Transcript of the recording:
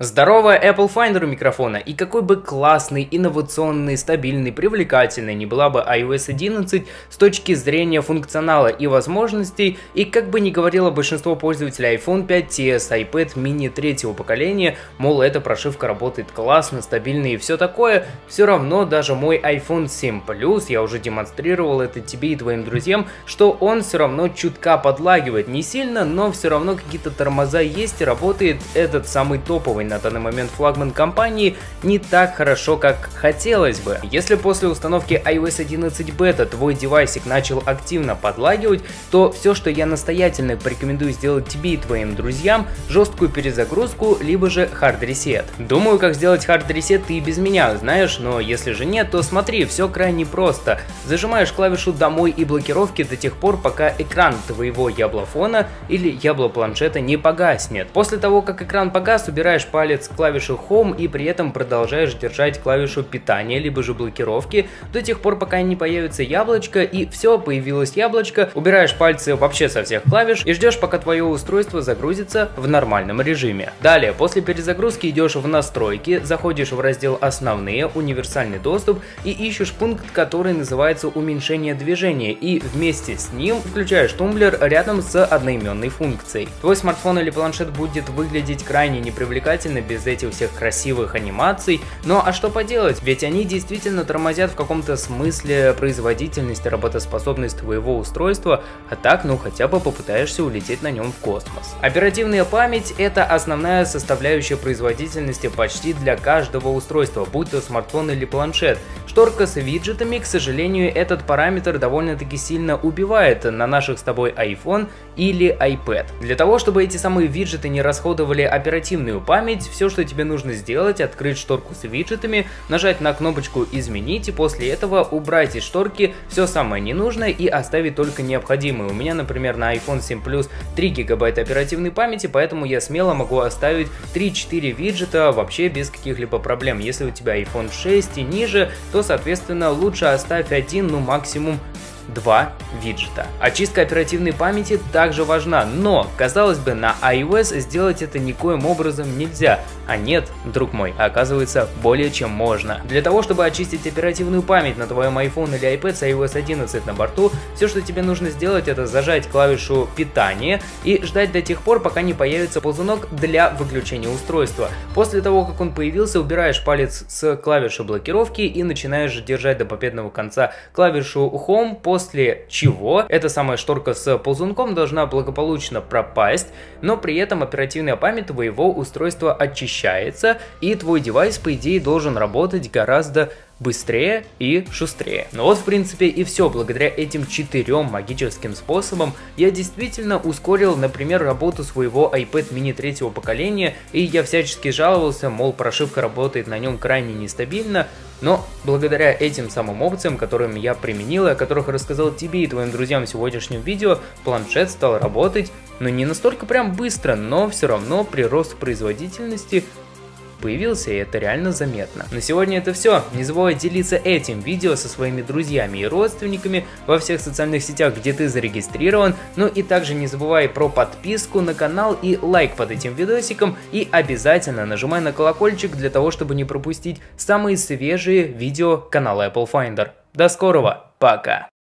Здорово, Apple Finder у микрофона, и какой бы классный, инновационный, стабильный, привлекательный не была бы iOS 11 с точки зрения функционала и возможностей, и как бы ни говорило большинство пользователей iPhone 5s, iPad mini третьего поколения, мол, эта прошивка работает классно, стабильно и все такое, все равно даже мой iPhone 7 Plus, я уже демонстрировал это тебе и твоим друзьям, что он все равно чутка подлагивает, не сильно, но все равно какие-то тормоза есть и работает этот самый топовый на данный момент флагман компании не так хорошо, как хотелось бы. Если после установки iOS 11 бета твой девайсик начал активно подлагивать, то все, что я настоятельно порекомендую сделать тебе и твоим друзьям, жесткую перезагрузку, либо же hard reset. Думаю, как сделать hard reset ты и без меня знаешь, но если же нет, то смотри, все крайне просто. Зажимаешь клавишу домой и блокировки до тех пор, пока экран твоего яблофона или яблопланшета не погаснет. После того, как экран погас, убираешь палец клавишу Home и при этом продолжаешь держать клавишу питания, либо же блокировки до тех пор, пока не появится яблочко и все, появилось яблочко, убираешь пальцы вообще со всех клавиш и ждешь, пока твое устройство загрузится в нормальном режиме. Далее, после перезагрузки идешь в настройки, заходишь в раздел основные, универсальный доступ и ищешь пункт, который называется уменьшение движения и вместе с ним включаешь тумблер рядом с одноименной функцией. Твой смартфон или планшет будет выглядеть крайне непривлекательно замечательно без этих всех красивых анимаций, но а что поделать, ведь они действительно тормозят в каком-то смысле производительность и работоспособность твоего устройства, а так ну хотя бы попытаешься улететь на нем в космос. Оперативная память это основная составляющая производительности почти для каждого устройства, будь то смартфон или планшет. Шторка с виджетами, к сожалению, этот параметр довольно-таки сильно убивает на наших с тобой iPhone или iPad. Для того, чтобы эти самые виджеты не расходовали оперативную память, все, что тебе нужно сделать, открыть шторку с виджетами, нажать на кнопочку «Изменить» и после этого убрать из шторки все самое ненужное и оставить только необходимое. У меня, например, на iPhone 7 Plus 3 гигабайта оперативной памяти, поэтому я смело могу оставить 3-4 виджета вообще без каких-либо проблем. Если у тебя iPhone 6 и ниже, то, соответственно, лучше оставь один, ну максимум два виджета. Очистка оперативной памяти также важна, но, казалось бы, на iOS сделать это никоим образом нельзя. А нет, друг мой, оказывается, более чем можно. Для того, чтобы очистить оперативную память на твоем iPhone или iPad с iOS 11 на борту, все, что тебе нужно сделать, это зажать клавишу питания и ждать до тех пор, пока не появится ползунок для выключения устройства. После того, как он появился, убираешь палец с клавиши блокировки и начинаешь держать до победного конца клавишу Home, после чего эта самая шторка с ползунком должна благополучно пропасть, но при этом оперативная память твоего устройства очищается очищается, и твой девайс, по идее, должен работать гораздо быстрее и шустрее. Ну вот в принципе и все. Благодаря этим четырем магическим способам я действительно ускорил, например, работу своего iPad mini третьего поколения, и я всячески жаловался, мол, прошивка работает на нем крайне нестабильно, но благодаря этим самым опциям, которыми я применил и о которых рассказал тебе и твоим друзьям в сегодняшнем видео, планшет стал работать, ну не настолько прям быстро, но все равно прирост производительности появился, и это реально заметно. На сегодня это все. Не забывай делиться этим видео со своими друзьями и родственниками во всех социальных сетях, где ты зарегистрирован. Ну и также не забывай про подписку на канал и лайк под этим видосиком. И обязательно нажимай на колокольчик для того, чтобы не пропустить самые свежие видео канала Apple Finder. До скорого, пока!